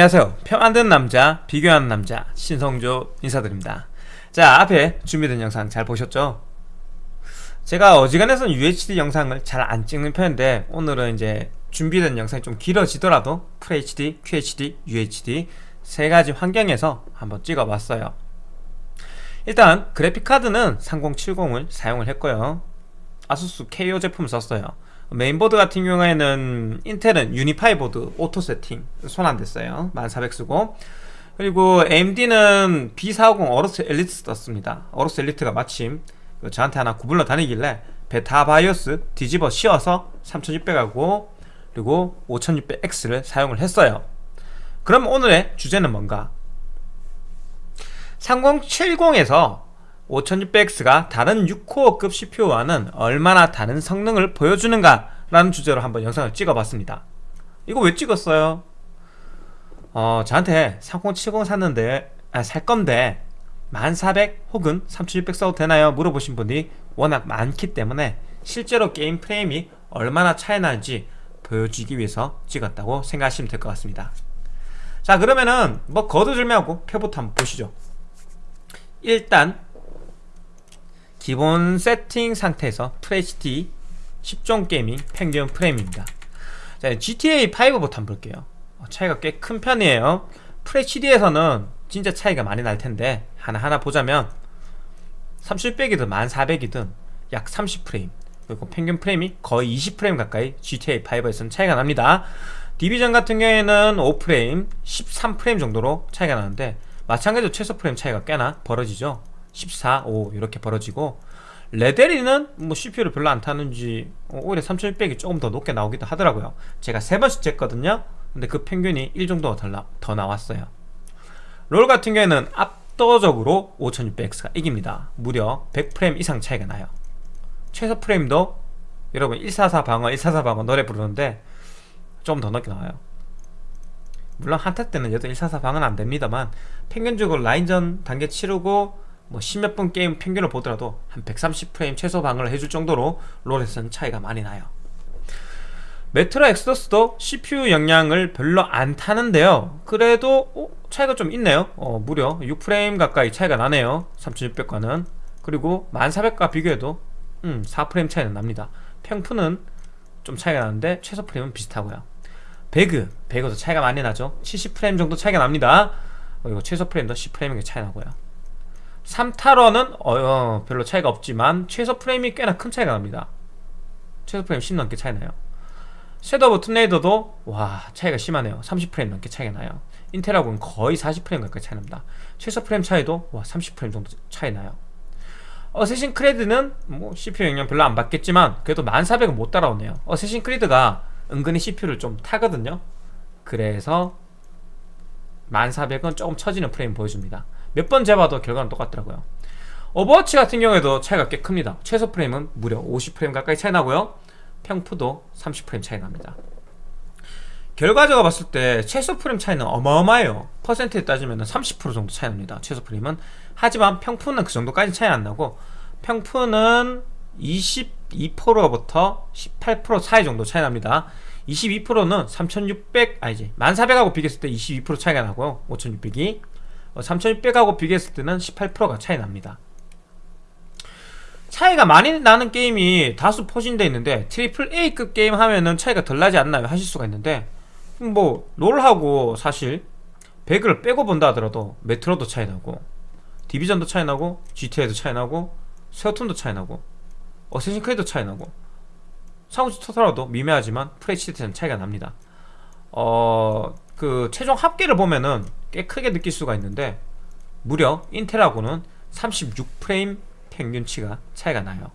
안녕하세요. 평안든 남자 비교하는 남자 신성조 인사드립니다. 자 앞에 준비된 영상 잘 보셨죠? 제가 어지간해서는 UHD 영상을 잘 안 찍는 편인데 오늘은 이제 준비된 영상이 좀 길어지더라도 FHD, QHD, UHD 세 가지 환경에서 한번 찍어봤어요. 일단 그래픽카드는 3070을 사용을 했고요. 아수스 KO 제품 썼어요 메인보드 같은 경우에는 인텔은 Unify 보드 auto 세팅 손 안 댔어요. 1400 쓰고. 그리고 AMD는 B450 AORUS Elite 썼습니다. AORUS Elite가 마침 저한테 하나 굴러다니길래 베타 바이오스 뒤집어 씌워서 3600하고 그리고 5600X를 사용을 했어요. 그럼 오늘의 주제는 뭔가? 3070에서 5600X가 다른 6코어급 CPU와는 얼마나 다른 성능을 보여주는가 라는 주제로 한번 영상을 찍어봤습니다 이거 왜 찍었어요? 어 저한테 3070 샀는데 아, 살 건데 1400 혹은 3600 써도 되나요? 물어보신 분이 워낙 많기 때문에 실제로 게임 프레임이 얼마나 차이 나는지 보여주기 위해서 찍었다고 생각하시면 될 것 같습니다 자 그러면은 뭐 거두절미하고 표부터 한번 보시죠 일단 기본 세팅 상태에서 FHD 10종 게이밍 평균 프레임입니다. 자, GTA 5부터 한번 볼게요. 어, 차이가 꽤 큰 편이에요. FHD에서는 진짜 차이가 많이 날 텐데 하나하나 보자면 3600이든 1400이든 약 30프레임 그리고 평균 프레임이 거의 20프레임 가까이 GTA 5에서는 차이가 납니다. 디비전 같은 경우에는 5프레임, 13프레임 정도로 차이가 나는데 마찬가지로 최소 프레임 차이가 꽤나 벌어지죠 14, 5 이렇게 벌어지고 레데리는 뭐 CPU를 별로 안 타는지 오히려 3600이 조금 더 높게 나오기도 하더라고요. 제가 세 번씩 쟀거든요. 근데 그 평균이 1 정도가 더, 나왔어요. 롤 같은 경우에는 압도적으로 5600X가 이깁니다. 무려 100프레임 이상 차이가 나요. 최소 프레임도 여러분 144 방어 144 방어 노래 부르는데 좀 더 높게 나와요. 물론 한타 때는 여도 144 방어는 안됩니다만 평균적으로 라인전 단계 치르고 뭐 십몇 분 게임 평균을 보더라도 한 130프레임 최소 방어를 해줄 정도로 롤에서는 차이가 많이 나요. 메트로 엑서스도 CPU 영향을 별로 안 타는데요. 그래도 어, 차이가 좀 있네요. 어, 무려 6프레임 가까이 차이가 나네요. 3600과는. 그리고 1400과 비교해도 음, 4프레임 차이는 납니다. 평푸는 좀 차이가 나는데 최소 프레임은 비슷하고요. 배그, 배그도 차이가 많이 나죠. 70프레임 정도 차이가 납니다. 그리고 최소 프레임도 10프레임이 차이 나고요 삼탈워는 어, 어, 별로 차이가 없지만 최소 프레임이 꽤나 큰 차이가 납니다. 최소 프레임 10 넘게 차이 나요. Shadow of Tomb Raider도 와 차이가 심하네요. 30프레임 넘게 차이가 나요. 인텔하고는 거의 40프레임 가까이 차이 납니다. 최소 프레임 차이도 와 30프레임 정도 차이 나요. Assassin Creed는 뭐 CPU 영향 별로 안 받겠지만 그래도 1400은 못 따라오네요. Assassin Creed가 은근히 CPU를 좀 타거든요. 그래서 1400은 조금 처지는 프레임 보여줍니다 몇번 재봐도 결과는 똑같더라고요. 오버워치 같은 경우에도 차이가 꽤 큽니다. 최소 프레임은 무려 50프레임 가까이 차이 나고요. 평프도 30프레임 차이 납니다. 결과적으로 봤을 때 최소 프레임 차이는 어마어마해요. 퍼센트에 따지면 30% 정도 차이 납니다. 최소 프레임은. 하지만 평프는 그 정도까지 차이 안 나고 평프는 22%부터 18% 차이 정도 차이 납니다. 22%는 3600 아니지 1400하고 비교했을 때 22% 차이가 나고요. 5600이 3600하고 어, 비교했을 때는 18%가 차이 납니다 차이가 많이 나는 게임이 다수 포진되어 있는데 triple A급 게임 하면은 차이가 덜 나지 않나요? 하실 수가 있는데 뭐 롤하고 사실 배그를 빼고 본다 하더라도 메트로도 차이 나고 디비전도 차이 나고 GTA도 차이 나고 세어툰도 차이 나고 어쌔신 크리도 차이 나고 상호지 토탈라도 미묘하지만 FHD는 차이가 납니다 어... 그 최종 합계를 보면은 꽤 크게 느낄 수가 있는데 무려 인텔하고는 36프레임 평균치가 차이가 나요.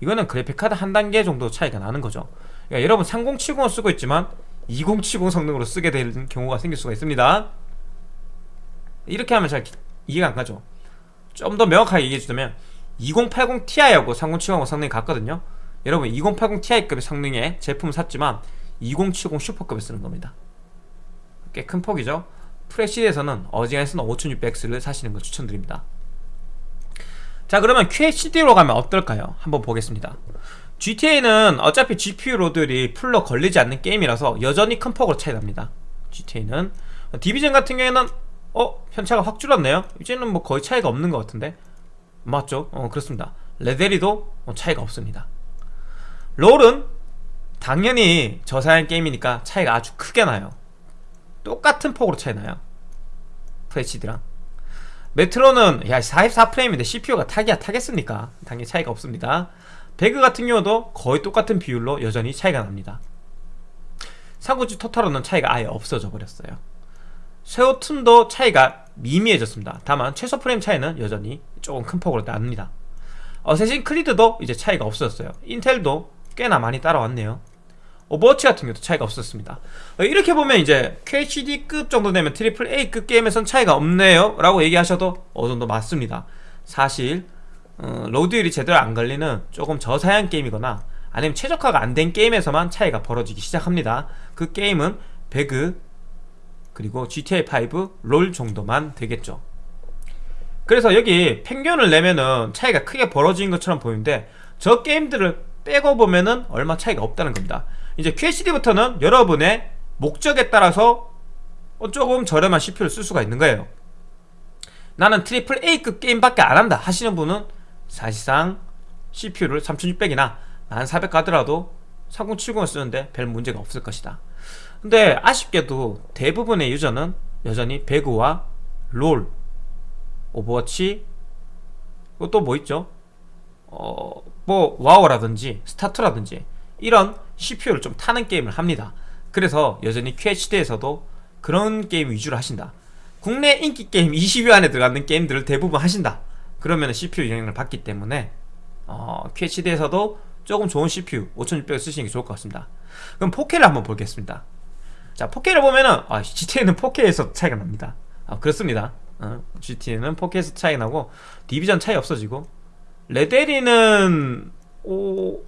이거는 그래픽카드 한 단계 정도 차이가 나는 거죠. 그러니까 여러분 3070을 쓰고 있지만 2070 성능으로 쓰게 되는 경우가 생길 수가 있습니다. 이렇게 하면 잘 이해가 안 가죠. 좀 더 명확하게 얘기해 주자면 2080 Ti하고 3070하고 성능이 같거든요. 여러분 2080 Ti급의 성능의 제품을 샀지만 2070 슈퍼급을 쓰는 겁니다. 꽤 큰 폭이죠 프레시에서는 어지간해서는 5600X를 사시는 걸 추천드립니다. 자 그러면 QHD로 가면 어떨까요? 한번 보겠습니다. GTA는 어차피 GPU 로드들이 풀로 걸리지 않는 게임이라서 여전히 큰 폭으로 차이 납니다. GTA는 디비전 같은 경우에는 어? 편차가 확 줄었네요. 이제는 뭐 거의 차이가 없는 것 같은데? 맞죠? 어 그렇습니다. 레데리도 뭐 차이가 없습니다. 롤은 당연히 저사양 게임이니까 차이가 아주 크게 나요 똑같은 폭으로 차이 나요? FHD랑. 메트로는 야 44프레임인데 CPU가 타기야 타겠습니까? 당연히 차이가 없습니다. 배그 같은 경우도 거의 똑같은 비율로 여전히 차이가 납니다. 삼국지 Total War는 차이가 아예 없어져 버렸어요. 섀오툼도 차이가 미미해졌습니다. 다만 최소 프레임 차이는 여전히 조금 큰 폭으로 납니다. Assassin Creed도 이제 차이가 없어졌어요. 인텔도 꽤나 많이 따라왔네요 오버워치 같은 경우도 차이가 없었습니다. 어, 이렇게 보면 이제 QHD급 정도 되면 triple A급 게임에선 차이가 없네요. 라고 얘기하셔도 어느 정도 맞습니다. 사실 어, 로드율이 제대로 안 걸리는 조금 저사양 게임이거나 아니면 최적화가 안 된 게임에서만 차이가 벌어지기 시작합니다. 그 게임은 배그 그리고 GTA5 롤 정도만 되겠죠. 그래서 여기 평균을 내면은 차이가 크게 벌어진 것처럼 보이는데 저 게임들을 빼고 보면은 얼마 차이가 없다는 겁니다 이제 QHD부터는 여러분의 목적에 따라서 조금 저렴한 CPU를 쓸 수가 있는 거예요 나는 triple A급 게임밖에 안 한다 하시는 분은 사실상 CPU를 3600이나 1400 가더라도 3070을 쓰는데 별 문제가 없을 것이다 근데 아쉽게도 대부분의 유저는 여전히 배그와 롤, 오버워치 또 뭐 있죠? 어, 뭐 와우라든지 스타트라든지 이런 CPU를 좀 타는 게임을 합니다. 그래서 여전히 QHD에서도 그런 게임 위주로 하신다. 국내 인기 게임 20위 안에 들어가는 게임들을 대부분 하신다. 그러면 CPU 영향을 받기 때문에 어, QHD에서도 조금 좋은 CPU 5600을 쓰시는 게 좋을 것 같습니다. 그럼 4K를 한번 보겠습니다. 자 4K를 보면은 아, GTA는 4K에서 차이가 납니다. 아, 그렇습니다. 어, GTA는 4K에서 차이 나고 디비전 차이 없어지고 레데리는 오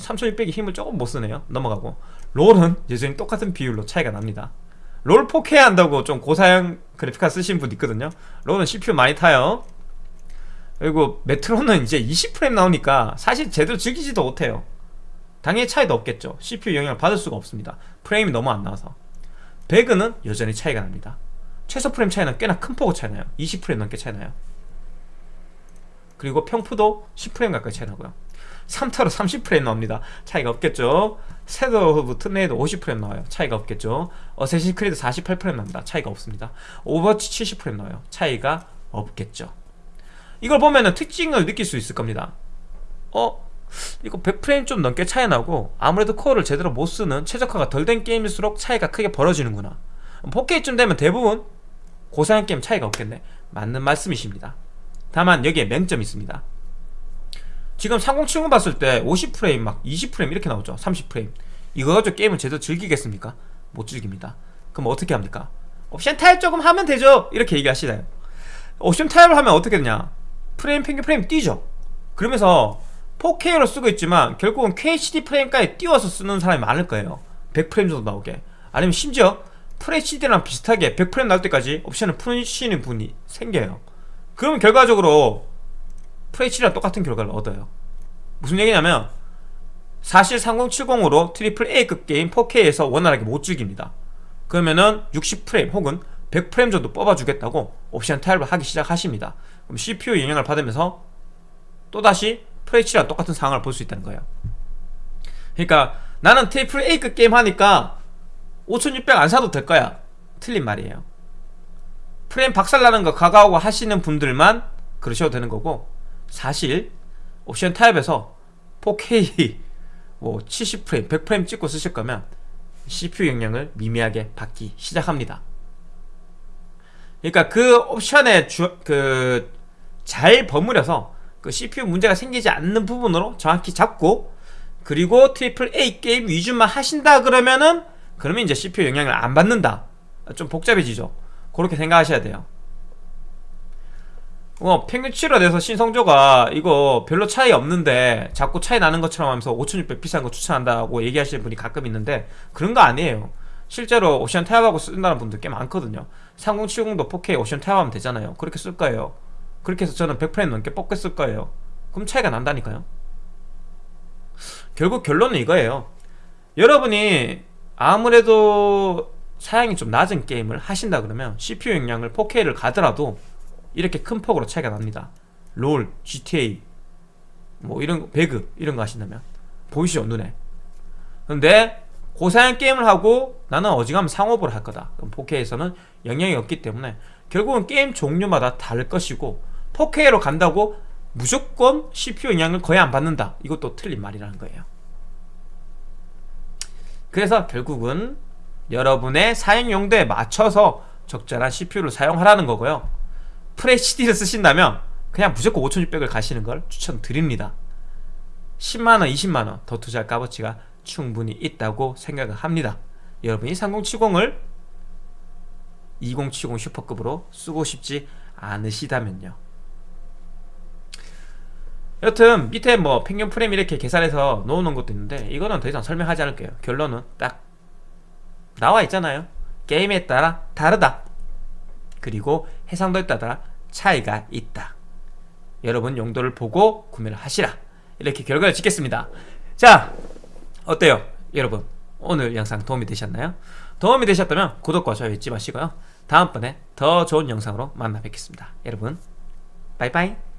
3600이 힘을 조금 못쓰네요. 넘어가고. 롤은 여전히 똑같은 비율로 차이가 납니다. 롤 4K 한다고 좀 고사양 그래픽카드 쓰신 분 있거든요. 롤은 CPU 많이 타요. 그리고 메트로는 이제 20프레임 나오니까 사실 제대로 즐기지도 못해요. 당연히 차이도 없겠죠. CPU 영향을 받을 수가 없습니다. 프레임이 너무 안 나와서. 배그는 여전히 차이가 납니다. 최소 프레임 차이는 꽤나 큰 폭으로 차이 나요. 20프레임 넘게 차이 나요. 그리고 평프도 10프레임 가까이 차이 나고요 3타로 30프레임 나옵니다. 차이가 없겠죠? 세더 트네이도 50프레임 나와요. 차이가 없겠죠? Assassin Creed 48프레임 납니다. 차이가 없습니다. 오버워치 70프레임 나와요. 차이가 없겠죠? 이걸 보면은 특징을 느낄 수 있을 겁니다. 어? 이거 100프레임 좀 넘게 차이 나고 아무래도 코어를 제대로 못 쓰는 최적화가 덜 된 게임일수록 차이가 크게 벌어지는구나. 4K쯤 되면 대부분 고사양 게임 차이가 없겠네. 맞는 말씀이십니다. 다만 여기에 맹점이 있습니다 지금 3070 봤을 때 50프레임 막 20프레임 이렇게 나오죠. 30프레임. 이거 가지고 게임을 제대로 즐기겠습니까? 못 즐깁니다. 그럼 어떻게 합니까? 옵션 타협 조금 하면 되죠. 이렇게 얘기하시나요? 옵션 타협을 하면 어떻게 되냐? 프레임 평균 프레임 뛰죠. 그러면서 4K로 쓰고 있지만 결국은 QHD 프레임까지 띄워서 쓰는 사람이 많을 거예요. 100프레임 정도 나오게. 아니면 심지어 FHD랑 비슷하게 100프레임 나올 때까지 옵션을 푸시는 분이 생겨요. 그러면 결과적으로 FHD랑 똑같은 결과를 얻어요. 무슨 얘기냐면 사실 3070으로 triple A급 게임 4K에서 원활하게 못 즐깁니다. 그러면은 60프레임 혹은 100프레임 정도 뽑아주겠다고 옵션 타협을 하기 시작하십니다. 그럼 CPU 영향을 받으면서 또다시 FHD랑 똑같은 상황을 볼 수 있다는 거예요. 그러니까 나는 triple A급 게임 하니까 5600 안 사도 될 거야. 틀린 말이에요. 프레임 박살나는 거 각오하고 하시는 분들만 그러셔도 되는 거고 사실 옵션 타협해서 4K 뭐 70프레임, 100프레임 찍고 쓰실 거면 CPU 영향을 미미하게 받기 시작합니다. 그러니까 그 옵션에 그 잘 버무려서 그 CPU 문제가 생기지 않는 부분으로 정확히 잡고 그리고 triple A 게임 위주만 하신다 그러면은 그러면 이제 CPU 영향을 안 받는다. 좀 복잡해지죠. 그렇게 생각하셔야 돼요 어, 평균치로 돼서 신성조가 이거 별로 차이 없는데 자꾸 차이 나는 것처럼 하면서 5600 비싼 거 추천한다고 얘기하시는 분이 가끔 있는데 그런 거 아니에요. 실제로 옵션 타협하고 쓴다는 분들 꽤 많거든요. 3070도 4K 옵션 타협하면 되잖아요. 그렇게 쓸 거예요. 그렇게 해서 저는 100프레임 넘게 쓸 거예요. 그럼 차이가 난다니까요. 결국 결론은 이거예요. 여러분이 아무래도 사양이 좀 낮은 게임을 하신다 그러면 CPU 용량을 4K를 가더라도 이렇게 큰 폭으로 차이가 납니다. 롤, GTA 뭐 이런 거, 배그 이런 거 하신다면 보이시죠 눈에? 근데 고사양 게임을 하고 나는 어지간하면 상업으로 할 거다. 그럼 4K에서는 영향이 없기 때문에 결국은 게임 종류마다 다를 것이고 4K로 간다고 무조건 CPU 영향을 거의 안 받는다. 이것도 틀린 말이라는 거예요. 그래서 결국은 여러분의 사용 용도에 맞춰서 적절한 CPU를 사용하라는 거고요 FHD를 쓰신다면 그냥 무조건 5600을 가시는 걸 추천드립니다. 10만원, 20만원 더 투자할 값어치가 충분히 있다고 생각을 합니다. 여러분이 3070을 2070 슈퍼급으로 쓰고 싶지 않으시다면요. 여튼 밑에 뭐 평균 프레임 이렇게 계산해서 놓는 것도 있는데 이거는 더 이상 설명하지 않을게요. 결론은 딱 나와 있잖아요. 게임에 따라 다르다. 그리고 해상도에 따라 차이가 있다. 여러분 용도를 보고 구매를 하시라. 이렇게 결과를 짓겠습니다. 자 어때요? 여러분 오늘 영상 도움이 되셨나요? 도움이 되셨다면 구독과 좋아요 잊지 마시고요. 다음번에 더 좋은 영상으로 만나 뵙겠습니다. 여러분 빠이빠이